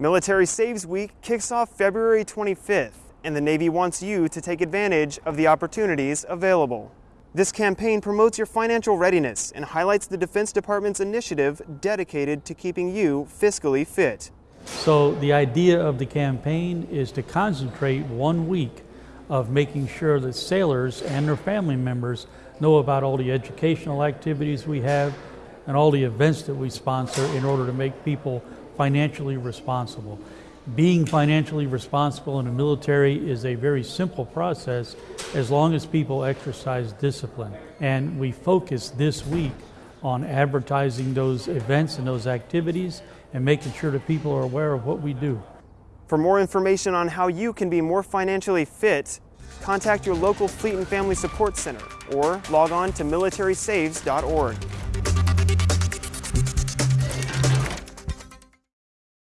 Military Saves Week kicks off February 25th, and the Navy wants you to take advantage of the opportunities available. This campaign promotes your financial readiness and highlights the Defense Department's initiative dedicated to keeping you fiscally fit. So, the idea of the campaign is to concentrate one week of making sure that sailors and their family members know about all the educational activities we have and all the events that we sponsor in order to make people financially responsible. Being financially responsible in the military is a very simple process as long as people exercise discipline. And we focus this week on advertising those events and those activities and making sure that people are aware of what we do. For more information on how you can be more financially fit, contact your local Fleet and Family Support Center or log on to militarysaves.org.